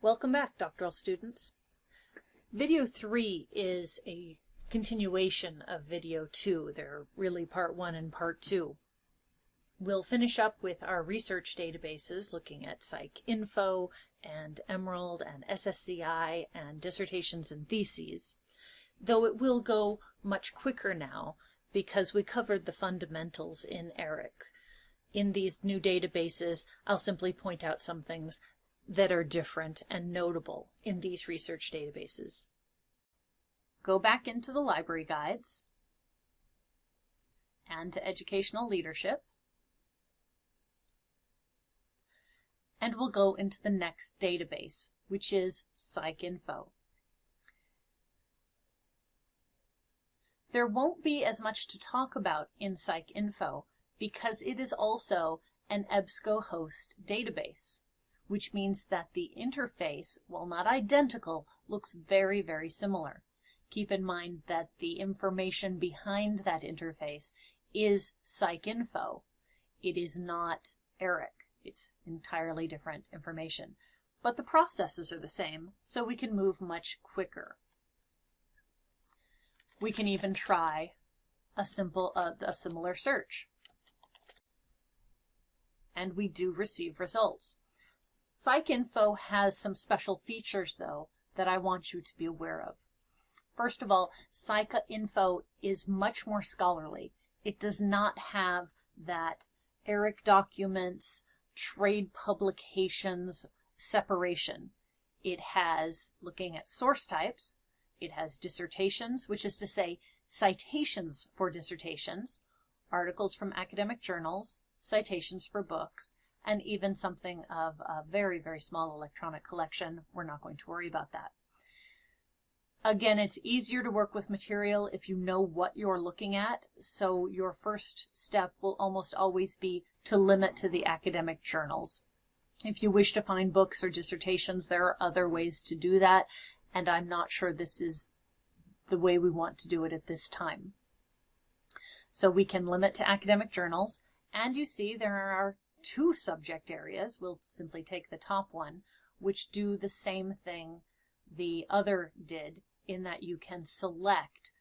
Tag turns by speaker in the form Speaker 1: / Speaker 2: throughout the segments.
Speaker 1: Welcome back, doctoral students. Video 3 is a continuation of video 2. They're really part 1 and part 2. We'll finish up with our research databases looking at PsycInfo and Emerald and SSCI and dissertations and theses, though it will go much quicker now because we covered the fundamentals in ERIC. In these new databases, I'll simply point out some things that are different and notable in these research databases. Go back into the library guides and to educational leadership. And we'll go into the next database, which is PsycInfo. There won't be as much to talk about in PsycInfo because it is also an EBSCOhost database which means that the interface, while not identical, looks very, very similar. Keep in mind that the information behind that interface is PsycInfo. It is not ERIC. It's entirely different information. But the processes are the same, so we can move much quicker. We can even try a simple, uh, a similar search. And we do receive results. PsycInfo has some special features, though, that I want you to be aware of. First of all, PsycInfo is much more scholarly. It does not have that ERIC documents, trade publications separation. It has, looking at source types, it has dissertations, which is to say citations for dissertations, articles from academic journals, citations for books, and even something of a very, very small electronic collection. We're not going to worry about that. Again, it's easier to work with material if you know what you're looking at, so your first step will almost always be to limit to the academic journals. If you wish to find books or dissertations, there are other ways to do that, and I'm not sure this is the way we want to do it at this time. So we can limit to academic journals, and you see there are two subject areas, we'll simply take the top one, which do the same thing the other did in that you can select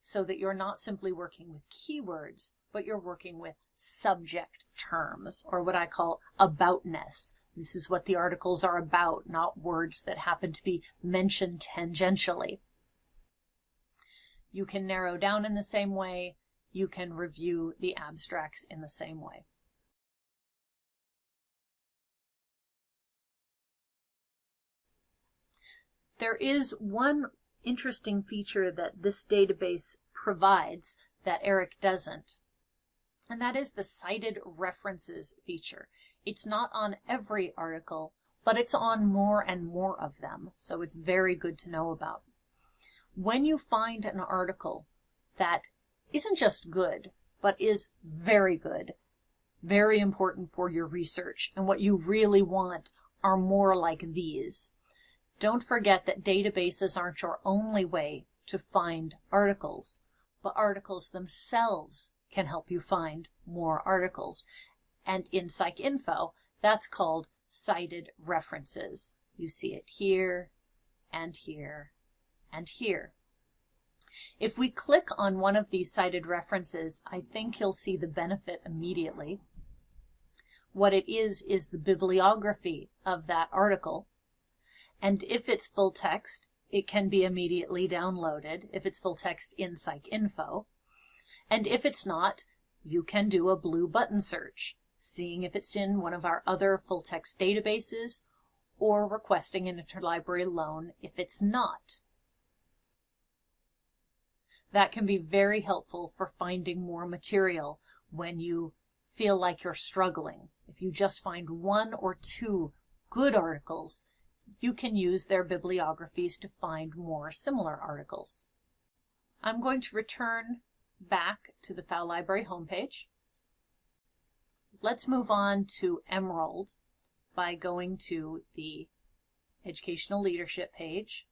Speaker 1: so that you're not simply working with keywords, but you're working with subject terms, or what I call aboutness. This is what the articles are about, not words that happen to be mentioned tangentially. You can narrow down in the same way. You can review the abstracts in the same way. There is one interesting feature that this database provides that ERIC doesn't, and that is the cited references feature. It's not on every article, but it's on more and more of them, so it's very good to know about. When you find an article that isn't just good, but is very good, very important for your research, and what you really want are more like these. Don't forget that databases aren't your only way to find articles, but articles themselves can help you find more articles. And in PsycInfo, that's called cited references. You see it here, and here, and here. If we click on one of these cited references, I think you'll see the benefit immediately. What it is, is the bibliography of that article and if it's full text, it can be immediately downloaded if it's full text in PsycInfo. And if it's not, you can do a blue button search, seeing if it's in one of our other full text databases or requesting an interlibrary loan if it's not. That can be very helpful for finding more material when you feel like you're struggling. If you just find one or two good articles you can use their bibliographies to find more similar articles. I'm going to return back to the Fau Library homepage. Let's move on to Emerald by going to the Educational Leadership page.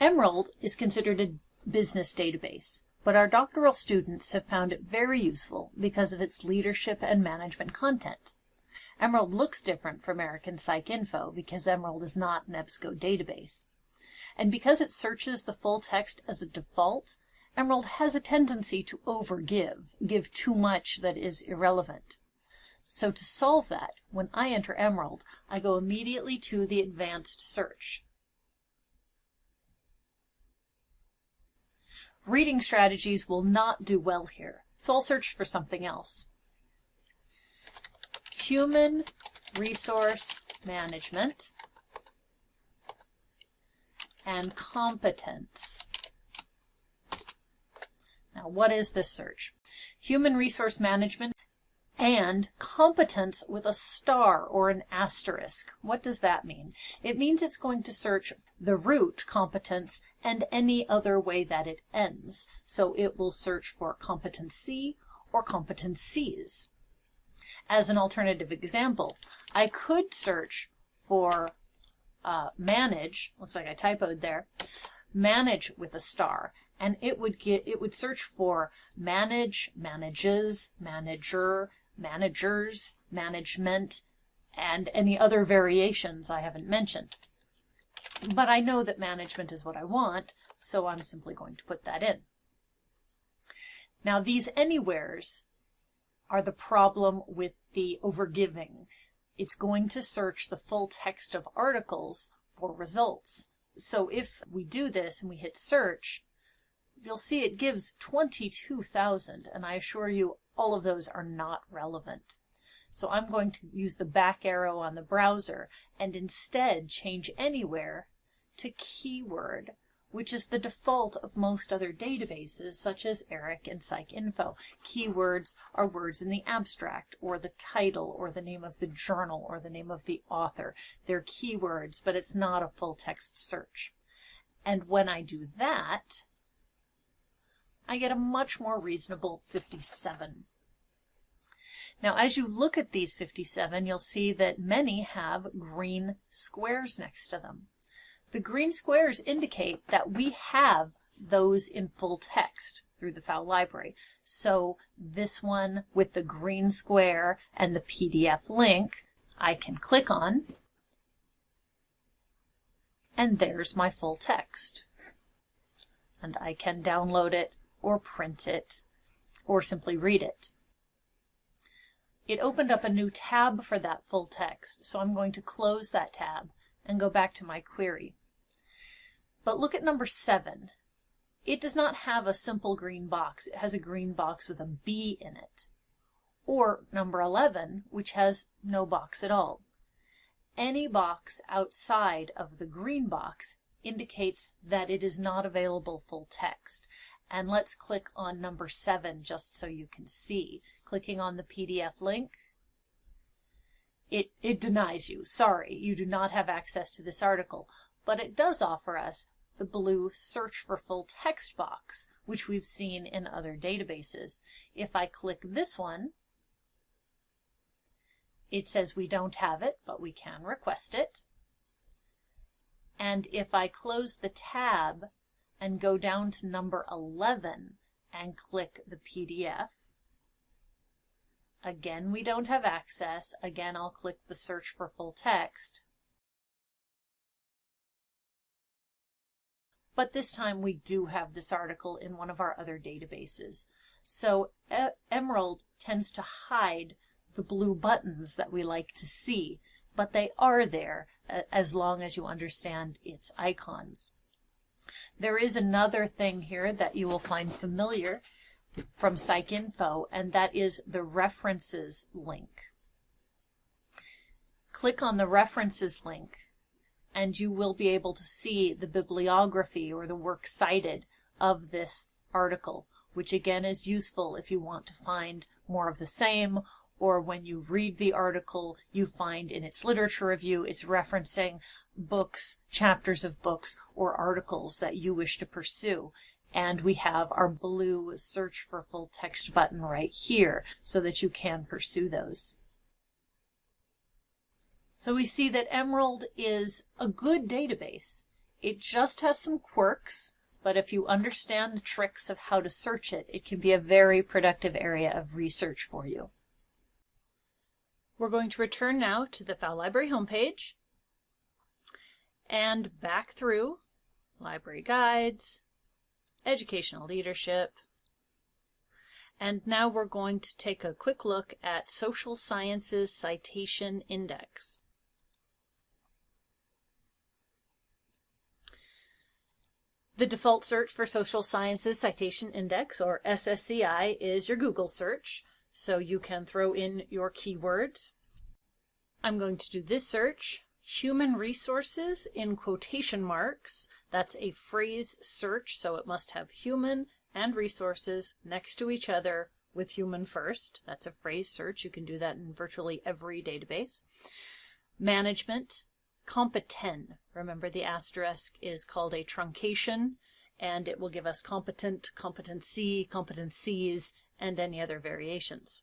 Speaker 1: Emerald is considered a business database, but our doctoral students have found it very useful because of its leadership and management content. Emerald looks different from American PsycInfo because Emerald is not an EBSCO database. And because it searches the full text as a default, Emerald has a tendency to overgive, give too much that is irrelevant. So to solve that, when I enter Emerald, I go immediately to the advanced search. Reading strategies will not do well here, so I'll search for something else. Human Resource Management and Competence. Now, what is this search? Human Resource Management and competence with a star or an asterisk. What does that mean? It means it's going to search the root competence and any other way that it ends. So it will search for competency or competencies. As an alternative example, I could search for uh, manage, looks like I typoed there, manage with a star, and it would get it would search for manage, manages, manager, managers, management, and any other variations I haven't mentioned. But I know that management is what I want, so I'm simply going to put that in. Now these anywheres are the problem with the overgiving. It's going to search the full text of articles for results. So if we do this and we hit search, you'll see it gives 22,000, and I assure you all of those are not relevant. So I'm going to use the back arrow on the browser and instead change anywhere to keyword, which is the default of most other databases such as ERIC and PsycInfo. Keywords are words in the abstract or the title or the name of the journal or the name of the author. They're keywords, but it's not a full text search. And when I do that, I get a much more reasonable 57. Now, as you look at these 57, you'll see that many have green squares next to them. The green squares indicate that we have those in full text through the FOW library. So this one with the green square and the PDF link, I can click on, and there's my full text. And I can download it or print it, or simply read it. It opened up a new tab for that full text, so I'm going to close that tab and go back to my query. But look at number 7. It does not have a simple green box. It has a green box with a B in it. Or number 11, which has no box at all. Any box outside of the green box indicates that it is not available full text, and let's click on number seven just so you can see. Clicking on the PDF link, it, it denies you. Sorry, you do not have access to this article, but it does offer us the blue search for full text box, which we've seen in other databases. If I click this one, it says we don't have it, but we can request it. And if I close the tab and go down to number 11 and click the PDF. Again, we don't have access. Again, I'll click the search for full text. But this time we do have this article in one of our other databases. So e Emerald tends to hide the blue buttons that we like to see, but they are there as long as you understand its icons. There is another thing here that you will find familiar from PsycInfo, and that is the references link. Click on the references link, and you will be able to see the bibliography or the works cited of this article, which again is useful if you want to find more of the same or when you read the article, you find in its literature review, it's referencing books, chapters of books, or articles that you wish to pursue. And we have our blue search for full text button right here so that you can pursue those. So we see that Emerald is a good database. It just has some quirks, but if you understand the tricks of how to search it, it can be a very productive area of research for you. We're going to return now to the Fowle Library homepage and back through library guides, educational leadership, and now we're going to take a quick look at Social Sciences Citation Index. The default search for Social Sciences Citation Index, or SSCI, is your Google search, so you can throw in your keywords. I'm going to do this search, human resources in quotation marks. That's a phrase search, so it must have human and resources next to each other with human first. That's a phrase search. You can do that in virtually every database. Management, competent. Remember the asterisk is called a truncation and it will give us competent, competency, competencies, and any other variations.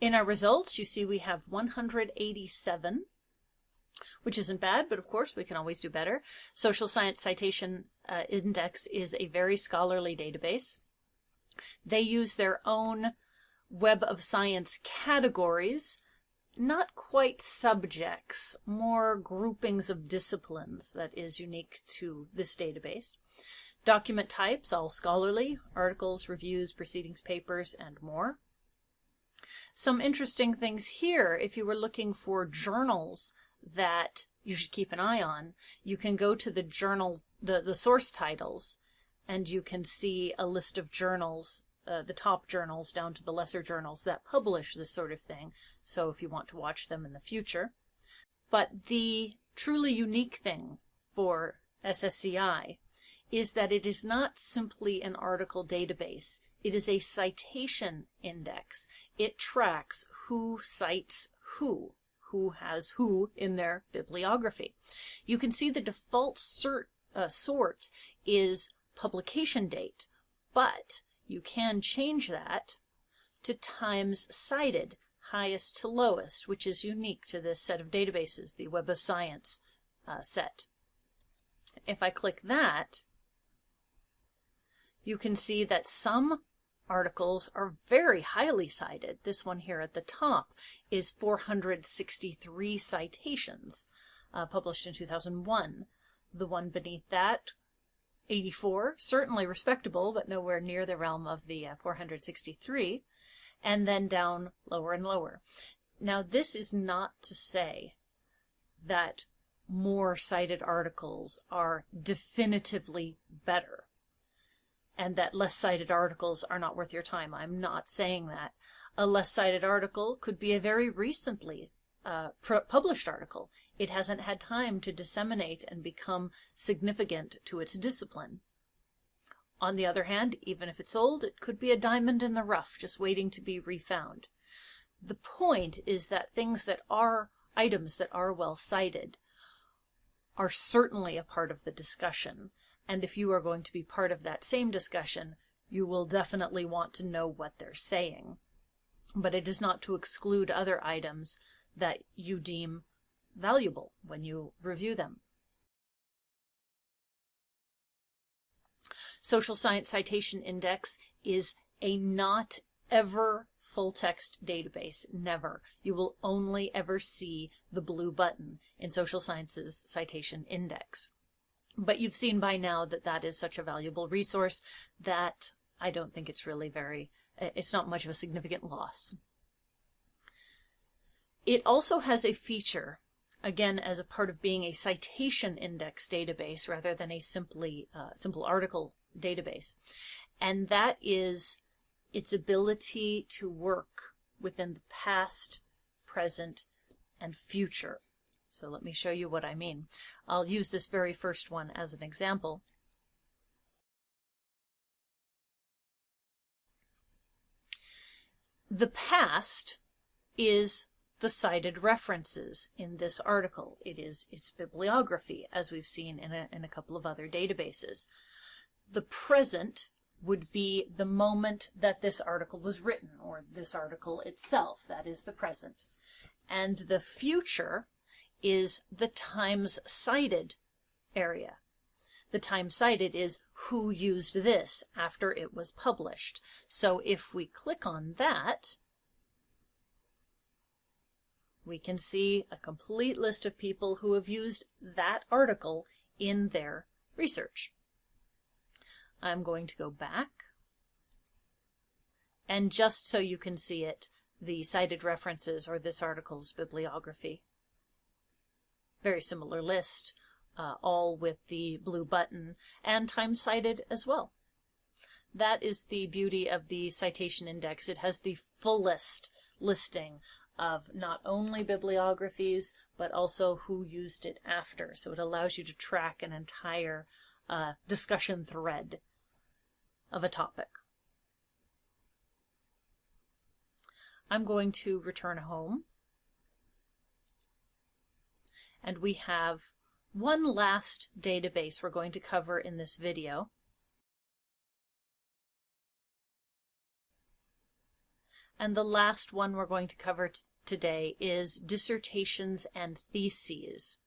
Speaker 1: In our results, you see we have 187 which isn't bad, but of course we can always do better. Social Science Citation uh, Index is a very scholarly database. They use their own Web of Science categories, not quite subjects, more groupings of disciplines that is unique to this database. Document types, all scholarly, articles, reviews, proceedings, papers, and more. Some interesting things here, if you were looking for journals that you should keep an eye on, you can go to the journal, the, the source titles, and you can see a list of journals, uh, the top journals down to the lesser journals that publish this sort of thing. So if you want to watch them in the future. But the truly unique thing for SSCI is that it is not simply an article database. It is a citation index. It tracks who cites who who has who in their bibliography. You can see the default cert, uh, sort is publication date, but you can change that to times cited, highest to lowest, which is unique to this set of databases, the Web of Science uh, set. If I click that, you can see that some articles are very highly cited. This one here at the top is 463 citations, uh, published in 2001. The one beneath that, 84, certainly respectable, but nowhere near the realm of the uh, 463, and then down lower and lower. Now, this is not to say that more cited articles are definitively better and that less cited articles are not worth your time. I'm not saying that. A less cited article could be a very recently uh, published article. It hasn't had time to disseminate and become significant to its discipline. On the other hand, even if it's old, it could be a diamond in the rough just waiting to be refound. The point is that things that are items that are well cited are certainly a part of the discussion and if you are going to be part of that same discussion, you will definitely want to know what they're saying. But it is not to exclude other items that you deem valuable when you review them. Social Science Citation Index is a not ever full text database. Never. You will only ever see the blue button in Social Sciences Citation Index. But you've seen by now that that is such a valuable resource that I don't think it's really very, it's not much of a significant loss. It also has a feature, again, as a part of being a citation index database rather than a simply uh, simple article database. And that is its ability to work within the past, present, and future so let me show you what I mean. I'll use this very first one as an example. The past is the cited references in this article. It is its bibliography, as we've seen in a, in a couple of other databases. The present would be the moment that this article was written, or this article itself. That is the present. And the future is the times cited area. The time cited is who used this after it was published. So if we click on that, we can see a complete list of people who have used that article in their research. I'm going to go back. And just so you can see it, the cited references or this article's bibliography. Very similar list, uh, all with the blue button, and time cited as well. That is the beauty of the citation index. It has the fullest listing of not only bibliographies, but also who used it after. So it allows you to track an entire uh, discussion thread of a topic. I'm going to return home. And we have one last database we're going to cover in this video. And the last one we're going to cover today is dissertations and theses.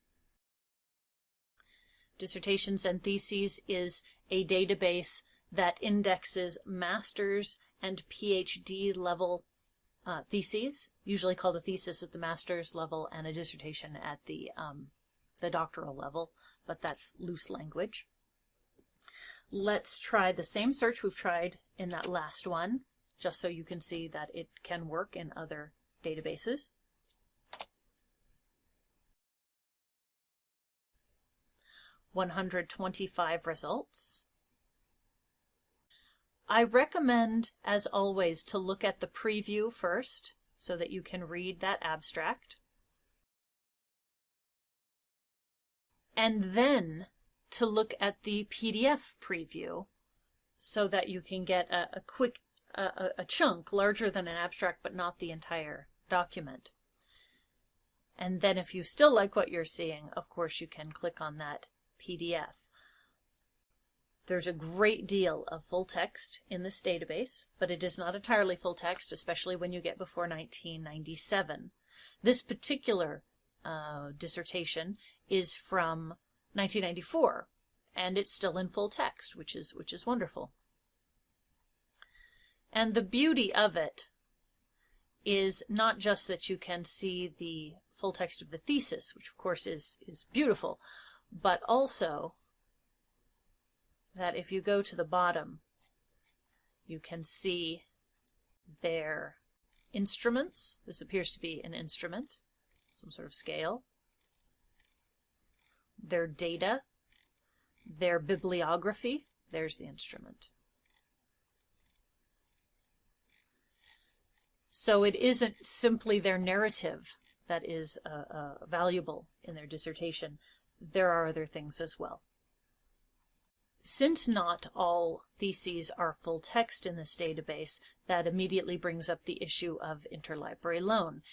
Speaker 1: Dissertations and Theses is a database that indexes master's and PhD level uh, theses, usually called a thesis at the master's level and a dissertation at the, um, the doctoral level, but that's loose language. Let's try the same search we've tried in that last one, just so you can see that it can work in other databases. One hundred twenty-five results. I recommend, as always, to look at the preview first so that you can read that abstract. And then to look at the PDF preview so that you can get a, a quick a, a chunk larger than an abstract but not the entire document. And then if you still like what you're seeing, of course you can click on that PDF. There's a great deal of full text in this database, but it is not entirely full text, especially when you get before 1997. This particular uh, dissertation is from 1994, and it's still in full text, which is which is wonderful. And the beauty of it is not just that you can see the full text of the thesis, which of course is, is beautiful, but also that if you go to the bottom, you can see their instruments. This appears to be an instrument, some sort of scale. Their data, their bibliography. There's the instrument. So it isn't simply their narrative that is uh, uh, valuable in their dissertation. There are other things as well. Since not all theses are full text in this database, that immediately brings up the issue of interlibrary loan.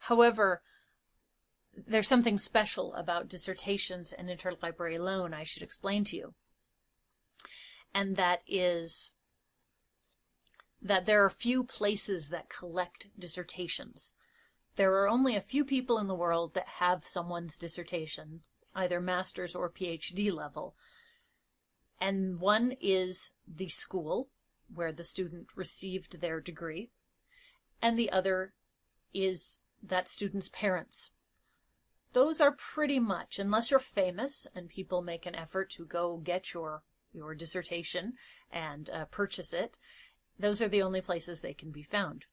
Speaker 1: However, there's something special about dissertations and interlibrary loan I should explain to you. And that is that there are few places that collect dissertations. There are only a few people in the world that have someone's dissertation, either master's or PhD level, and one is the school where the student received their degree, and the other is that student's parents. Those are pretty much, unless you're famous and people make an effort to go get your, your dissertation and uh, purchase it, those are the only places they can be found.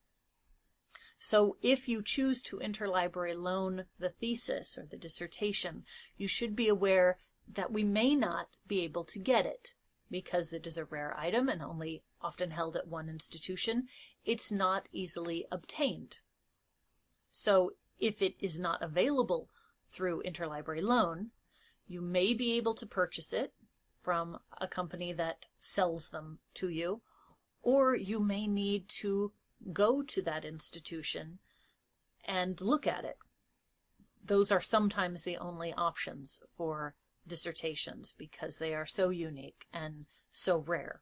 Speaker 1: So if you choose to interlibrary loan the thesis or the dissertation, you should be aware that we may not be able to get it because it is a rare item and only often held at one institution. It's not easily obtained. So if it is not available through interlibrary loan, you may be able to purchase it from a company that sells them to you, or you may need to go to that institution and look at it. Those are sometimes the only options for dissertations because they are so unique and so rare.